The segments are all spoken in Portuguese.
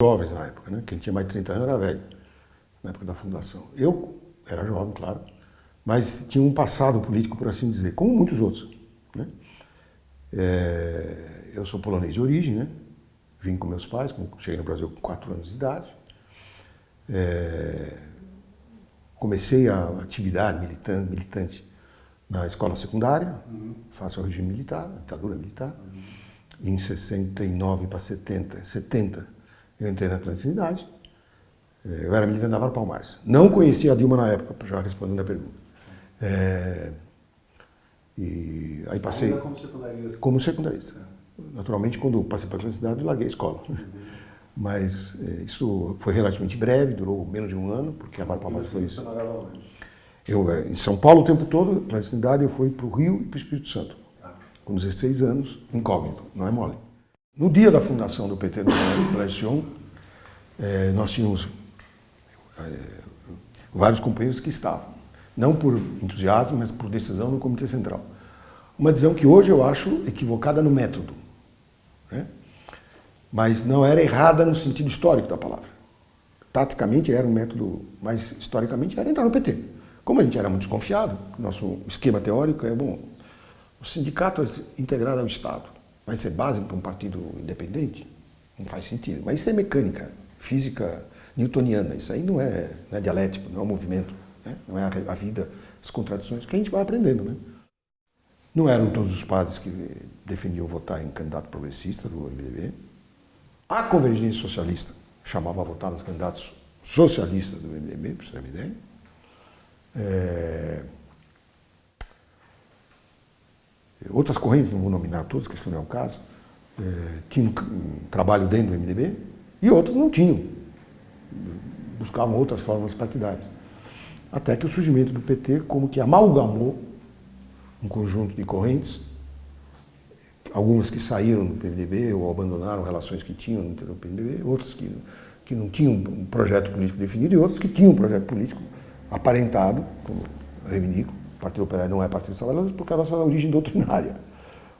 jovens na época, né? Quem tinha mais de 30 anos era velho, na época da fundação. Eu era jovem, claro, mas tinha um passado político, por assim dizer, como muitos outros. Né? É, eu sou polonês de origem, né? Vim com meus pais, cheguei no Brasil com 4 anos de idade. É, comecei a atividade militante, militante na escola secundária, uhum. faço o regime militar, ditadura militar. Uhum. Em 69 para 70, 70 eu entrei na clandestinidade. Eu era militante da Vara Palmares. Não conhecia a Dilma na época, já respondendo a pergunta. É, e aí passei... Ainda como secundarista? Como secundarista. Naturalmente, quando passei para a clandestinidade, eu larguei a escola. Uhum. Mas é, isso foi relativamente breve, durou menos de um ano, porque a Vara Palmares foi isso. Eu, é, em São Paulo o tempo todo, clandestinidade, eu fui para o Rio e para o Espírito Santo. Tá. Com 16 anos, incógnito, não é mole. No dia da fundação do PT no Colégio é, nós tínhamos é, vários companheiros que estavam, não por entusiasmo, mas por decisão do Comitê Central. Uma decisão que hoje eu acho equivocada no método, né? mas não era errada no sentido histórico da palavra. Taticamente era um método, mas historicamente era entrar no PT. Como a gente era muito desconfiado, nosso esquema teórico é, bom, o sindicato é integrado ao Estado vai ser base para um partido independente? Não faz sentido. Mas isso é mecânica, física newtoniana. Isso aí não é, não é dialético, não é um movimento, né? não é a, vida, as contradições que a gente vai aprendendo. Né? Não eram todos os padres que defendiam votar em candidato progressista do MDB. A convergência socialista chamava a votar nos candidatos socialistas do MDB, para você ter uma ideia. É... Outras correntes, não vou nominar todas, que isso não é o caso, é, tinham trabalho dentro do MDB e outras não tinham. Buscavam outras formas partidárias. Até que o surgimento do PT como que amalgamou um conjunto de correntes, algumas que saíram do PMDB ou abandonaram relações que tinham no PMDB, outras que, que não tinham um projeto político definido e outras que tinham um projeto político aparentado, como reivindico, Partido Operário não é Partido dos Trabalhadores porque a nossa origem doutrinária.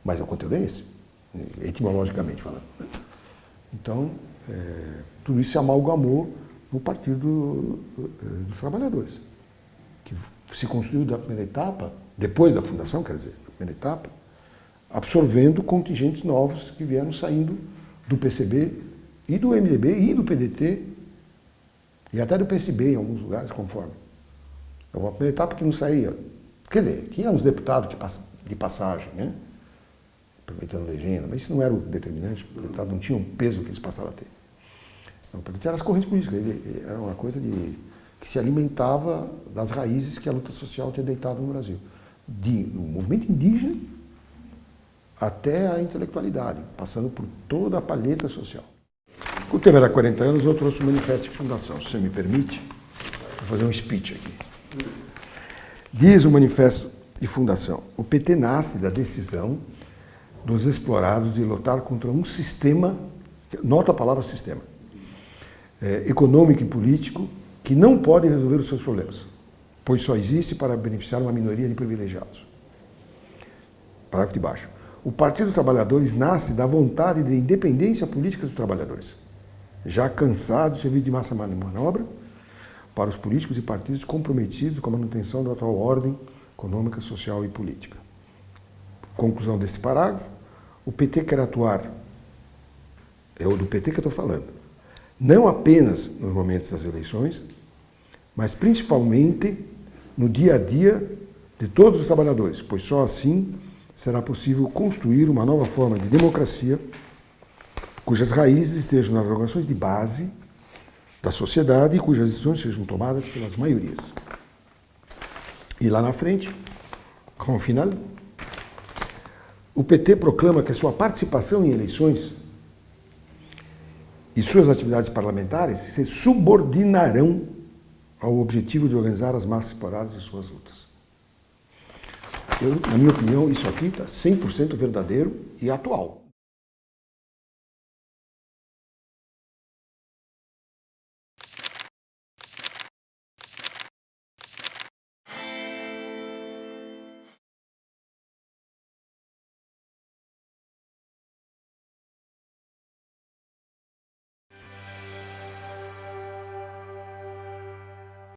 Mas o conteúdo é esse, etimologicamente falando. Então, é, tudo isso se amalgamou no Partido é, dos Trabalhadores, que se construiu da primeira etapa, depois da fundação, quer dizer, da primeira etapa, absorvendo contingentes novos que vieram saindo do PCB e do MDB e do PDT e até do PSB em alguns lugares, conforme. É uma primeira etapa que não saía Quer dizer, tinha uns deputados de passagem, né? aproveitando legenda, mas isso não era o determinante, o deputado não tinha o peso que eles passaram a ter. Então, eram as correntes políticas, ele, era uma coisa de, que se alimentava das raízes que a luta social tinha deitado no Brasil. De, do movimento indígena até a intelectualidade, passando por toda a palheta social. O tema era 40 anos, eu trouxe o Manifesto de Fundação, se você me permite, vou fazer um speech aqui. Diz o manifesto de fundação, o PT nasce da decisão dos explorados de lutar contra um sistema, nota a palavra sistema, é, econômico e político que não pode resolver os seus problemas, pois só existe para beneficiar uma minoria de privilegiados. Parágrafo de baixo. O Partido dos Trabalhadores nasce da vontade de independência política dos trabalhadores, já cansados de servir de massa manobra para os políticos e partidos comprometidos com a manutenção da atual ordem econômica, social e política. Conclusão desse parágrafo, o PT quer atuar, é o do PT que eu estou falando, não apenas nos momentos das eleições, mas principalmente no dia a dia de todos os trabalhadores, pois só assim será possível construir uma nova forma de democracia cujas raízes estejam nas organizações de base da sociedade e cujas decisões sejam tomadas pelas maiorias. E lá na frente, como final, o PT proclama que a sua participação em eleições e suas atividades parlamentares se subordinarão ao objetivo de organizar as massas separadas e suas lutas. Eu, na minha opinião, isso aqui está 100% verdadeiro e atual.